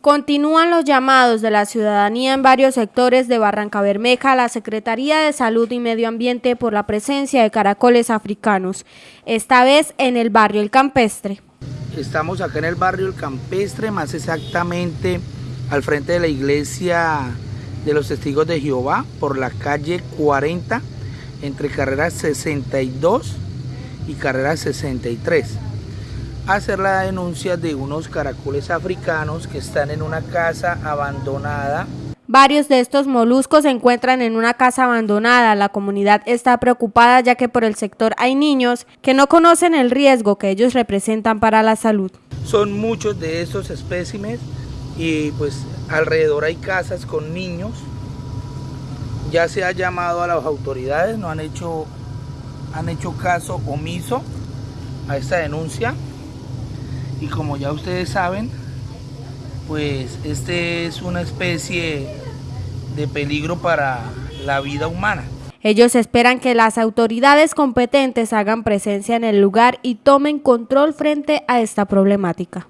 Continúan los llamados de la ciudadanía en varios sectores de Barranca Bermeja a la Secretaría de Salud y Medio Ambiente por la presencia de caracoles africanos, esta vez en el barrio El Campestre. Estamos acá en el barrio El Campestre, más exactamente al frente de la iglesia de los testigos de Jehová, por la calle 40, entre carreras 62 y carreras 63 hacer la denuncia de unos caracoles africanos que están en una casa abandonada. Varios de estos moluscos se encuentran en una casa abandonada. La comunidad está preocupada ya que por el sector hay niños que no conocen el riesgo que ellos representan para la salud. Son muchos de estos espécimes y pues alrededor hay casas con niños. Ya se ha llamado a las autoridades, no han hecho, han hecho caso omiso a esta denuncia y como ya ustedes saben, pues este es una especie de peligro para la vida humana. Ellos esperan que las autoridades competentes hagan presencia en el lugar y tomen control frente a esta problemática.